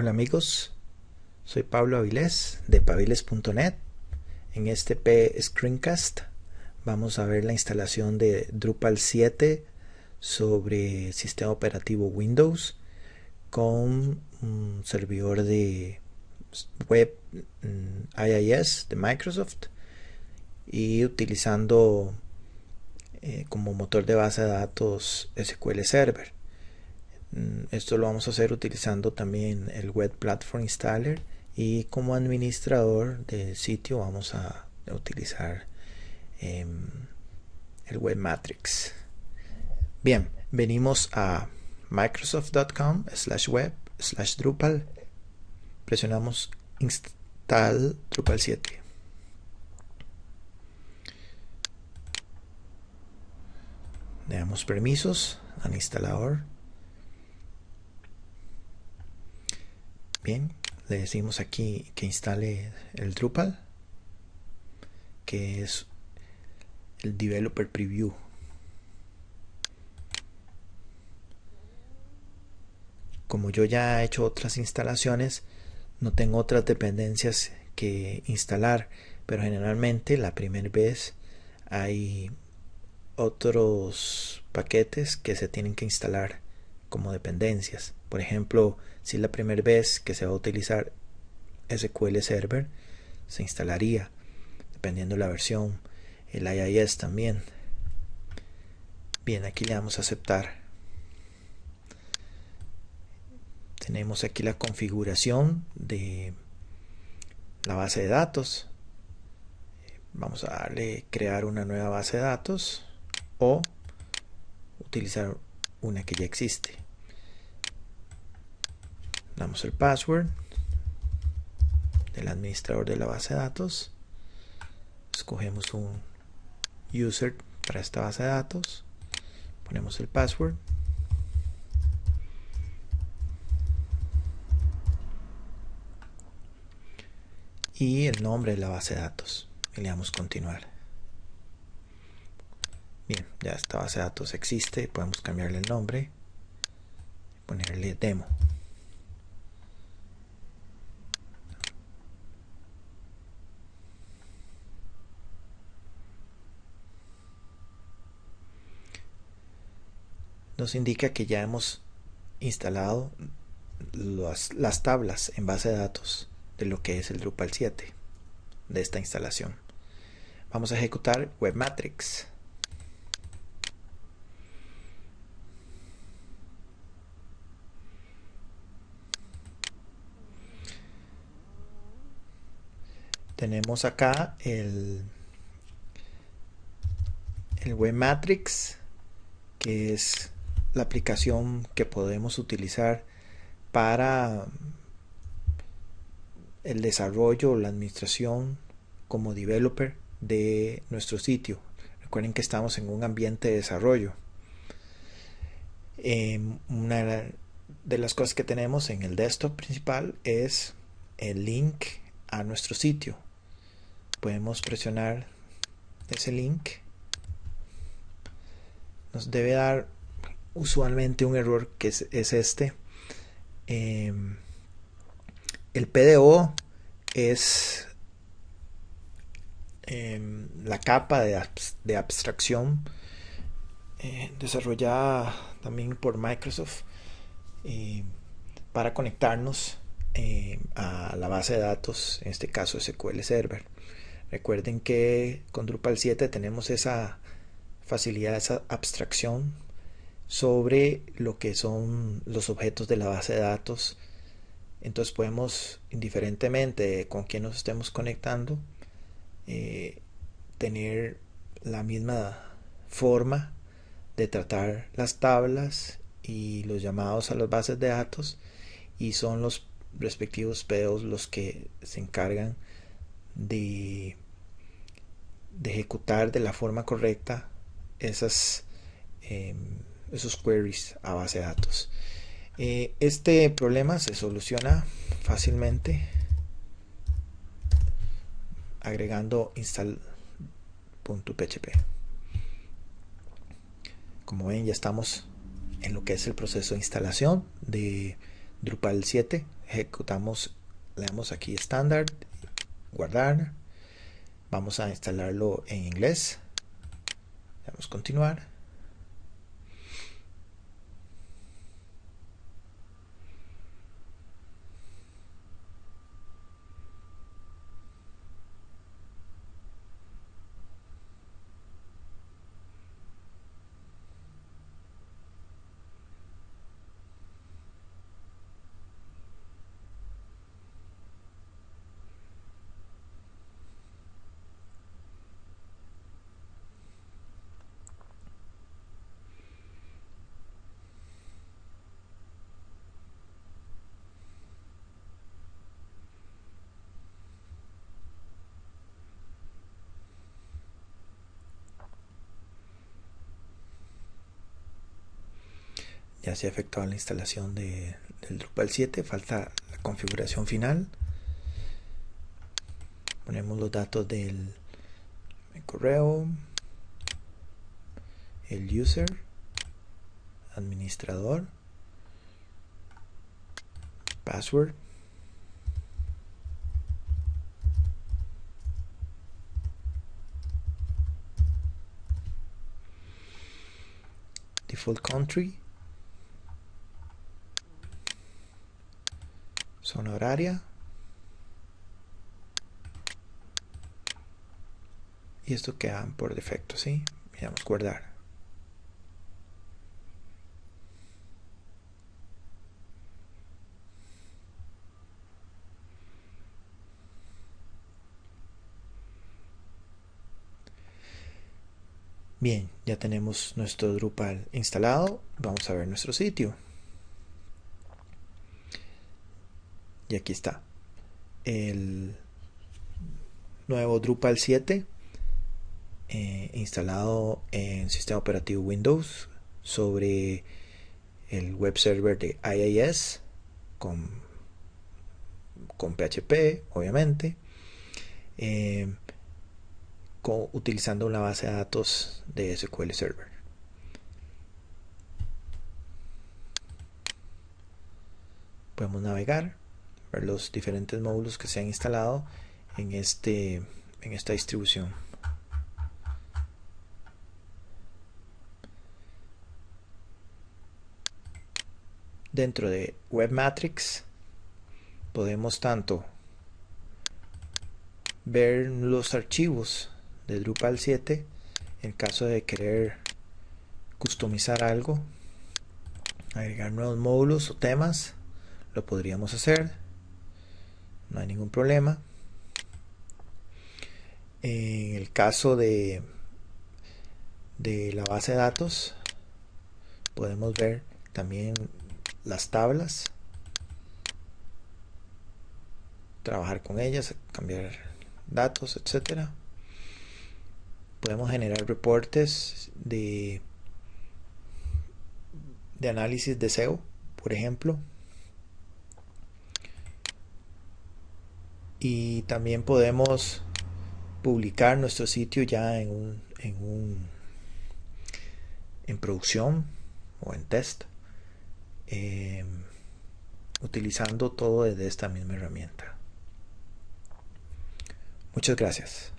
Hola amigos, soy Pablo Avilés de paviles.net. En este P Screencast vamos a ver la instalación de Drupal 7 sobre sistema operativo Windows con un servidor de web mm, IIS de Microsoft y utilizando eh, como motor de base de datos SQL Server. Mm, esto lo vamos a hacer utilizando también el Web Platform Installer y como administrador del sitio vamos a utilizar em, el Web Matrix. Bien, venimos a microsoft.com slash web slash Drupal. Presionamos install Drupal 7. Le damos permisos al instalador Bien, le decimos aquí que instale el Drupal, que es el Developer Preview. Como yo ya he hecho otras instalaciones, no tengo otras dependencias que instalar, pero generalmente la primera vez hay otros paquetes que se tienen que instalar como dependencias. Por ejemplo, si es la primera vez que se va a utilizar SQL Server, se instalaría, dependiendo de la versión, el IIS también. Bien, aquí le damos a aceptar. Tenemos aquí la configuración de la base de datos. Vamos a darle crear una nueva base de datos o utilizar una que ya existe damos el password del administrador de la base de datos. Escogemos un user para esta base de datos. Ponemos el password. Y el nombre de la base de datos. Y le damos continuar. Bien ya esta base de datos existe. Podemos cambiarle el nombre ponerle demo nos indica que ya hemos instalado las tablas en base de datos de lo que es el Drupal 7 de esta instalación. Vamos a ejecutar Webmatrix. Tenemos acá el, el Webmatrix que es la aplicación que podemos utilizar para el desarrollo o la administración como developer de nuestro sitio. Recuerden que estamos en un ambiente de desarrollo. Em, una de las cosas que tenemos en el desktop principal es el link a nuestro sitio. Podemos presionar ese link. Nos debe dar usualmente un error que es, este. Em, el PDO es em, la capa de, abstracción eh, desarrollada también por Microsoft eh, para conectarnos em, a la base de datos, en este caso SQL Server. Recuerden que con Drupal 7 tenemos esa facilidad, esa abstracción sobre lo que son los objetos de la base de datos. Entonces podemos, indiferentemente con quién nos estemos conectando, eh, tener la misma forma de tratar las tablas y los llamados a las bases de datos y son los respectivos PDOs los que se encargan de, de ejecutar de la forma correcta esas em, esos queries a base de datos. Eh, este problema se soluciona fácilmente agregando install.php. Como ven ya estamos en lo que es el proceso de instalación de Drupal 7 ejecutamos le damos aquí estándar guardar vamos a instalarlo en inglés vamos a continuar se ha efectuado la instalación de, del Drupal 7 falta la configuración final. Ponemos los datos del correo el user administrador password. Default country zona horaria y esto queda por defecto ¿sí? a guardar Bien, ya tenemos nuestro Drupal instalado. Vamos a ver nuestro sitio. Y aquí está. El nuevo Drupal 7 eh, instalado en sistema operativo Windows sobre el web server de IIS con, con PHP obviamente eh, utilizando una base de datos de SQL Server. Podemos navegar los diferentes módulos que se han instalado en, este, en esta distribución. Dentro de Webmatrix podemos tanto ver los archivos de Drupal 7 en caso de querer customizar algo, agregar nuevos módulos o temas, lo podríamos hacer no hay ningún problema. En el caso de, de la base de datos, podemos ver también las tablas, trabajar con ellas, cambiar datos, etcétera. Podemos generar reportes de, de análisis de SEO, por ejemplo. Y también podemos publicar nuestro sitio ya en un, en un en producción o en test eh, utilizando todo desde esta misma herramienta. Muchas gracias